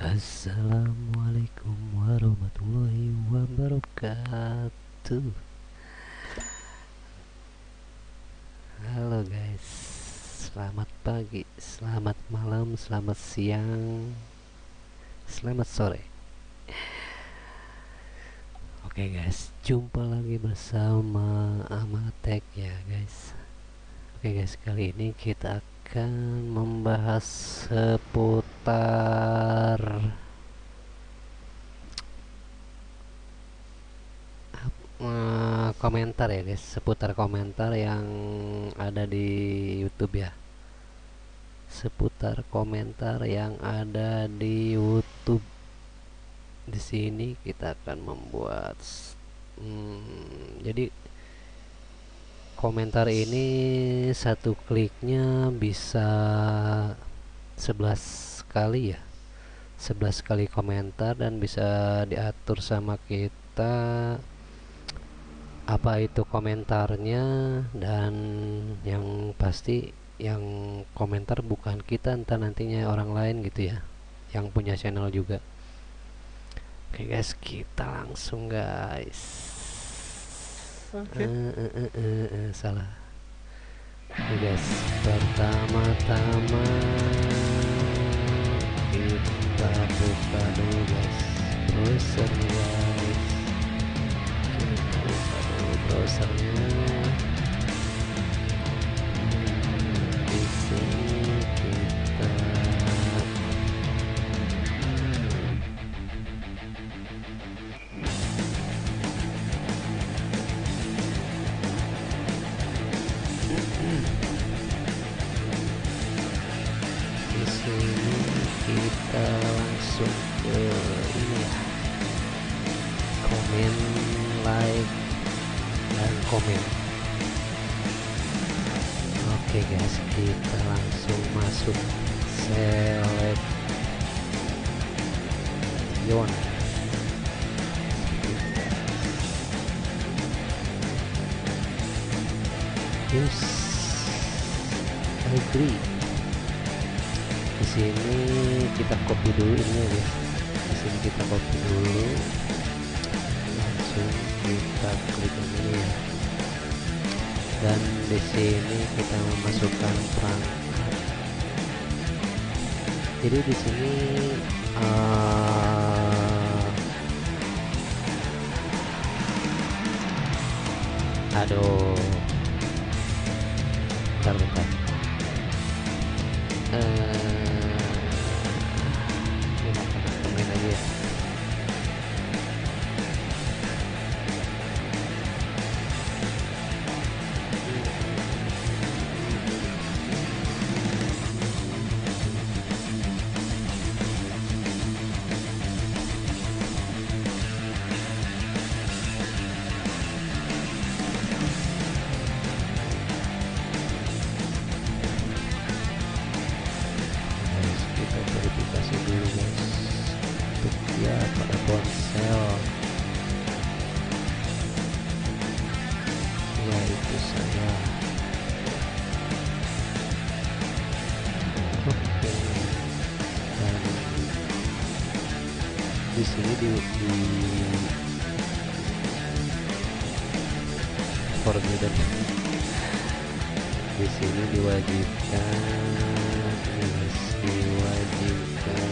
Assalamualaikum warahmatullahi wabarakatuh Halo guys Selamat pagi, selamat malam, selamat siang. Selamat sore. Oke guys, jumpa lagi bersama Amatek ya guys. Oke guys, kali ini kita akan membahas seputar eh, komentar ya guys. Seputar komentar yang ada di YouTube ya seputar komentar yang ada di YouTube. Di sini kita akan membuat hmm, jadi komentar ini satu kliknya bisa 11 kali ya. 11 kali komentar dan bisa diatur sama kita apa itu komentarnya dan yang pasti yang komentar bukan kita entah nantinya orang lain gitu ya yang punya channel juga. Oke guys kita langsung guys. Oke. Eh, eh, eh, eh, eh, salah. Oke guys pertama-tama kita buka dulu guys. Browsernya guys. Kita buka dulu browsernya langsung ke ini ya. Komen like dan komen. Oke guys kita langsung masuk seleb yon. Yes. I agree sini kita copy dulu ini ya di sini kita copy dulu. Langsung kita klik ini ya. Dan di sini kita memasukkan perangkat. Jadi di sini eh, aduh. Bentar bentar. Eh di sini di, di forbidden di sini diwajibkan diwajibkan.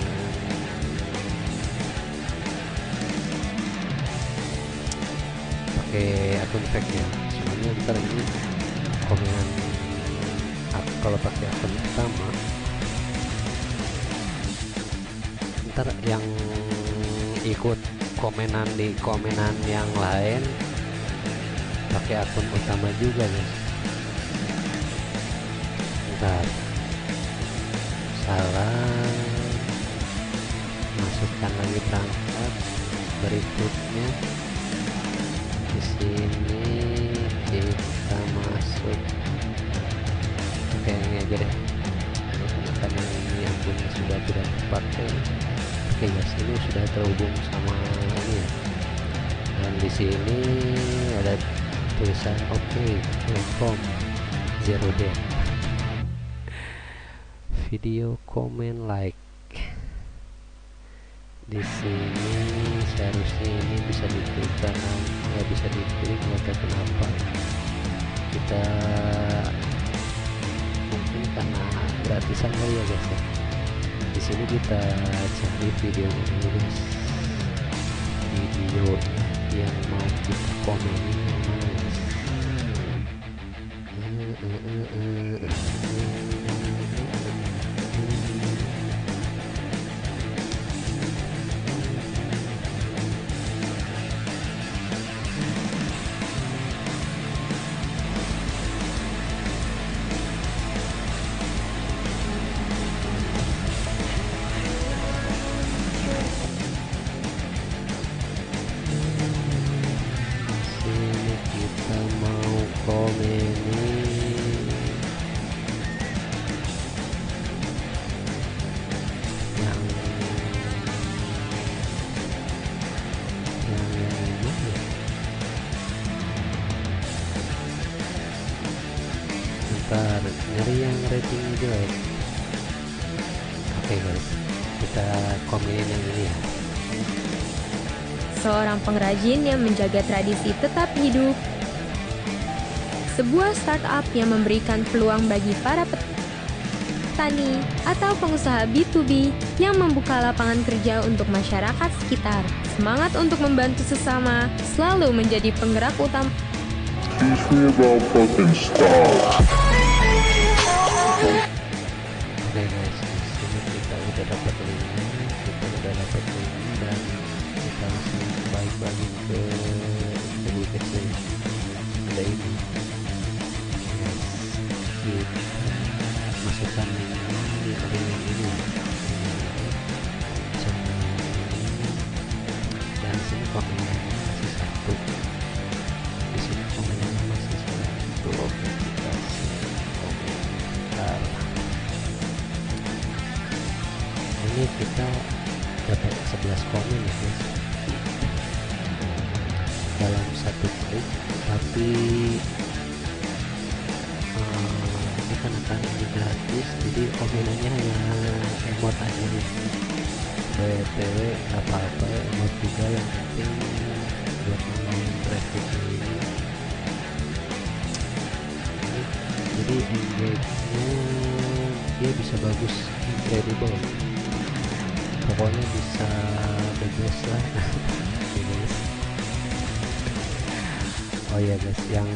Pakai akun fake ya soalnya ntar ini komenan ak- kalau pakai akun utama ntar yang ikut komenan di komenan yang lain. Pakai akun utama juga guys. Ntar salah masukkan lagi perangkat berikutnya. Di sini kita masuk. Pakai yang ini aja deh. Karena ini yang punya sudah tidak terpakai oke guys ini sudah terhubung sama ini ya. Dan di sini ada tulisan oke okay, zero day. Video comment like. Di sini seharusnya ini bisa diklik karena nggak bisa diklik tahu kenapa? Kita mungkin karena gratisan kali ya guys ya sini kita cari videonya dulu guys. Video yang mau kita komenin Bentar, nyari yang rating jelek oke guys kita komenin yang ini ya seorang pengrajin yang menjaga tradisi tetap hidup. Sebuah startup yang memberikan peluang bagi para petani atau pengusaha B2B yang membuka lapangan kerja untuk masyarakat sekitar. Semangat untuk membantu sesama selalu menjadi penggerak utama. Teach me about fucking. Ini kita dapat 11 komen ya guys dalam satu klik tapi eh, ini kan akan ini gratis jadi komenannya hanya emot aja nih btw nggak apa-apa emot juga yang penting buat ngomongin traffic ini. Jadi engage-nya dia bisa bagus incredible pokoknya bisa best lah. Oh ya guys yang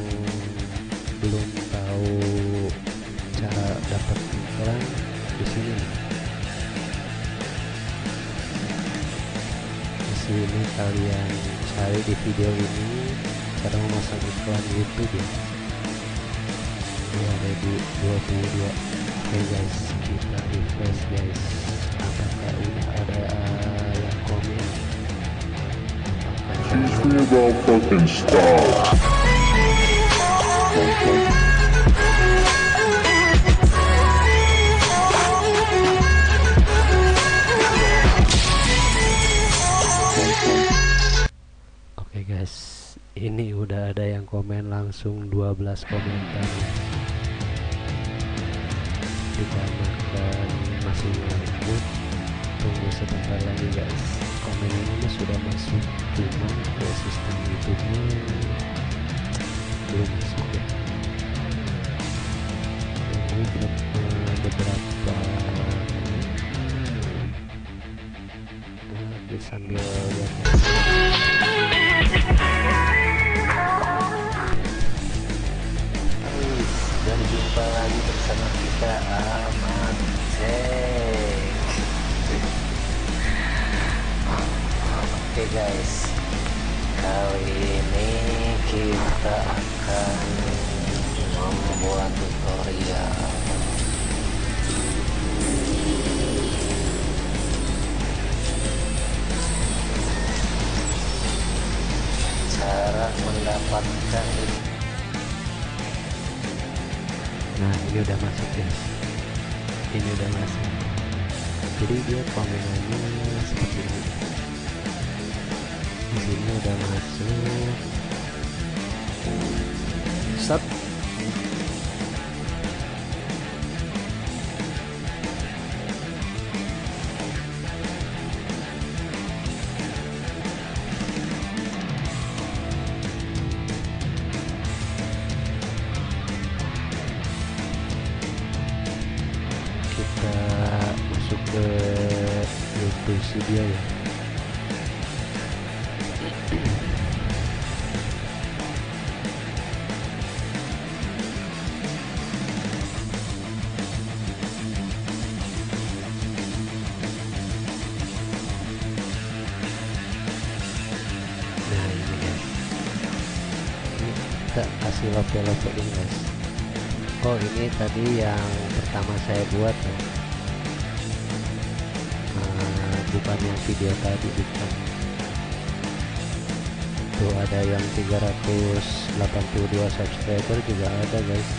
belum tahu cara dapat iklan di sini. Di sini kalian cari di video ini cara memasang iklan YouTube ya. Ini ada di 22 oke guys. Kita refresh guys apakah udah ada uh, yang komen apakah Teach me about fucking style. Oke guys, ini udah ada yang komen langsung 12 komentar. Dikarenakan masih lanjut, tunggu sebentar lagi guys. Komen ini sudah masuk, cuman ke sistem YouTube-nya belum masuk ya. Tunggu beberapa. Nah, sambil dan jumpa lagi bersama kita Ahmad Jack Oke guys. Kali ini kita akan membuat tutorial. Cara mendapatkan Nah ini udah masuk guys ini udah masuk. Jadi dia komenannya seperti ini sini udah masuk start kita masuk ke YouTube Studio ya lope-lope ini guys Oh ini tadi yang pertama saya buat ya. Ah, bukan yang video tadi bukan. Tuh ada yang 382 subscriber juga ada guys.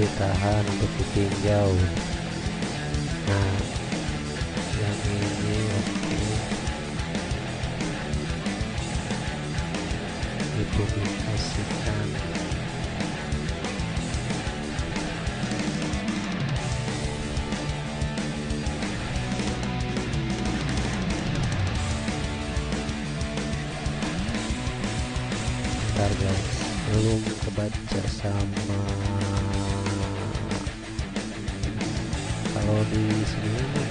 Ditahan untuk ditinjau. Nah, dipublikasikan ntar guys. Belum kebaca sama kalau di sini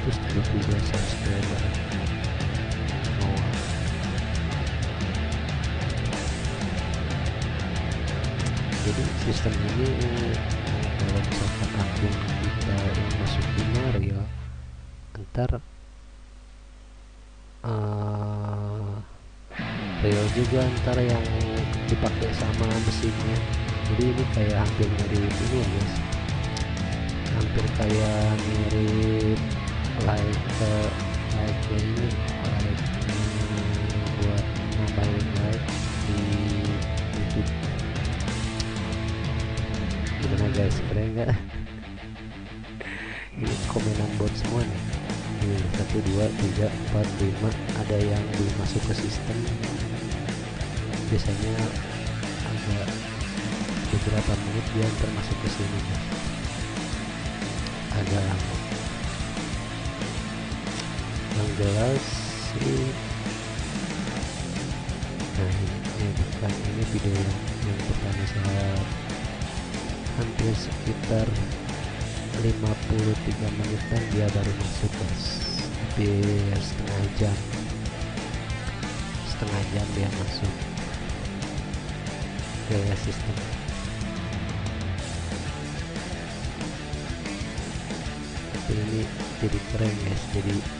572 subscriber oh. jadi sistem ini kalau misalkan akun kita yang masuk benar ya ntar uh, real juga ntar yang dipakai sama mesinnya jadi ini kayak hampir mirip ini ya guys hampir kayak mirip like ke like ini like buat nambahin like di YouTube. Gimana guys keren nggak? Ini komenan bot semua nih. Ini satu dua tiga empat lima. Ada yang belum masuk ke sistem. Biasanya agak beberapa menit dia termasuk ke sini. Agak lama jelas sih. Nah ini, bukan ini video yang, yang pertama saya hampir sekitar 53 menitan dia baru masuk guys. Hampir setengah jam. Setengah jam dia masuk gaya sistem. Tapi ini jadi keren guys. Jadi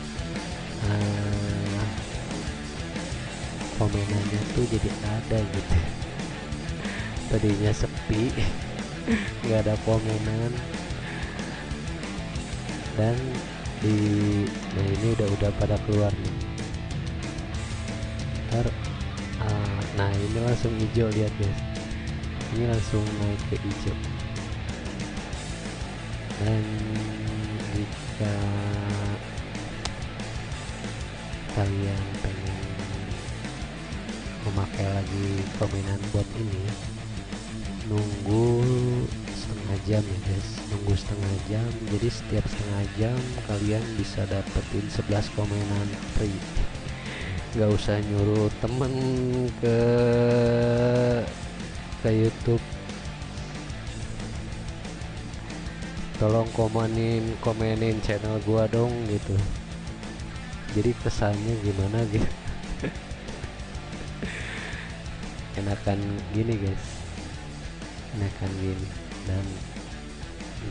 komenannya tuh jadi ada gitu. Tadinya sepi nggak ada komenan dan di nah ini udah udah pada keluar nih. Ntar uh, nah ini langsung hijau lihat guys. Ini langsung naik ke hijau. Dan jika kalian pengen memakai lagi komenan bot ini nunggu setengah jam ya guys. Nunggu setengah jam. Jadi setiap setengah jam kalian bisa dapetin 11 komenan free. Nggak usah nyuruh temen ke ke YouTube. Tolong komenin komenin channel gua dong gitu jadi kesannya gimana gitu? Enakan gini guys. Enakan gini. Dan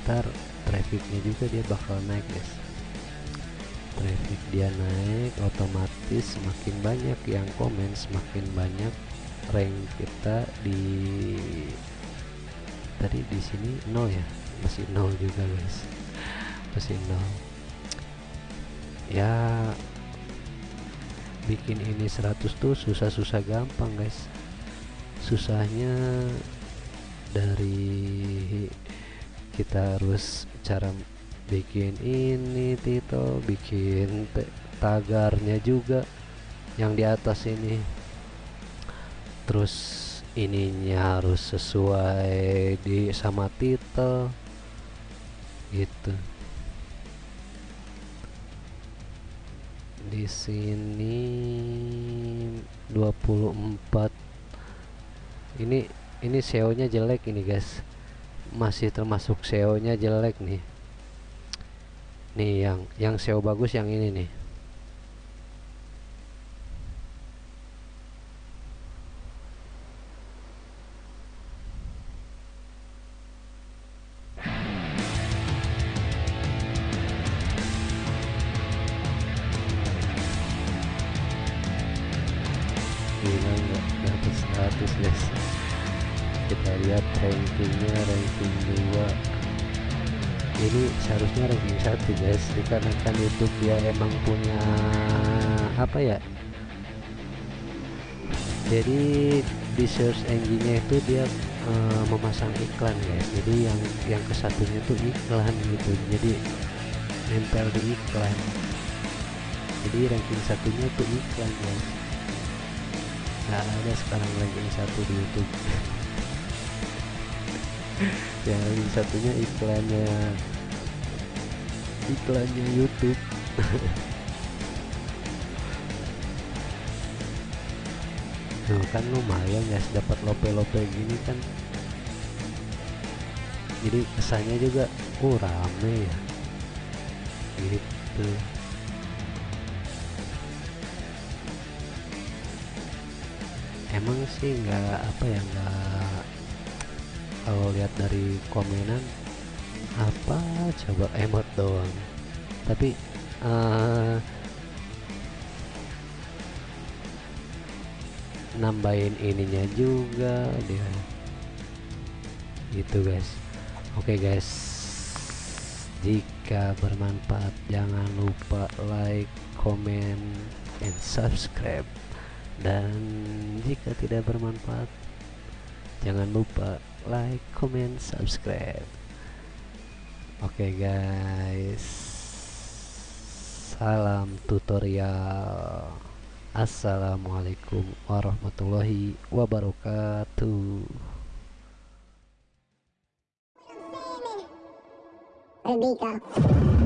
ntar trafficnya juga dia bakal naik guys. Traffic dia naik otomatis semakin banyak yang komen semakin banyak rank kita di tadi di sini nol ya? Masih nol juga guys. Masih nol. Ya bikin ini 100 tuh susah-susah gampang guys. Susahnya dari kita harus cara bikin ini Tito. Bikin tagarnya juga yang di atas ini. Terus ininya harus sesuai di sama titel gitu di sini 24 ini ini SEO nya jelek ini guys. Masih termasuk SEO nya jelek nih. Nih yang yang SEO bagus yang ini nih gila nggak dapat 100 guys kita lihat rankingnya ranking 2 ini seharusnya ranking satu guys dikarenakan YouTube dia emang punya apa ya? Jadi di search engine nya itu dia uh, memasang iklan guys. Jadi yang yang kesatunya tuh iklan gitu. Jadi nempel di iklan. Jadi ranking satunya tuh iklan guys nggak ada sekarang ranking satu di YouTube. Yang ranking satunya iklannya. Iklannya YouTube. Tuh kan lumayan guys dapat lope-lope gini kan. Jadi kesannya juga oh rame ya. Gitu emang sih nggak apa ya nggak kalau lihat dari komenan apa coba emot doang. Tapi uh, nambahin ininya juga dia. Gitu guys. Oke okay, guys. Jika bermanfaat jangan lupa like comment and subscribe dan jika tidak bermanfaat jangan lupa like comment subscribe. Oke okay guys. Salam tutorial. Assalamualaikum warahmatullahi wabarakatuh. Rebecca.